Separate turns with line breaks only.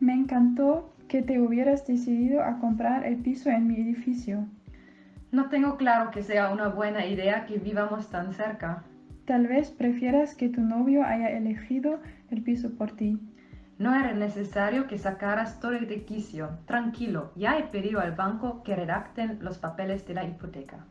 Me encantó que te hubieras decidido a comprar el piso en mi edificio.
No tengo claro que sea una buena idea que vivamos tan cerca.
Tal vez prefieras que tu novio haya elegido el piso por ti.
No era necesario que sacaras todo de quicio. Tranquilo, ya he pedido al banco que redacten los papeles de la hipoteca.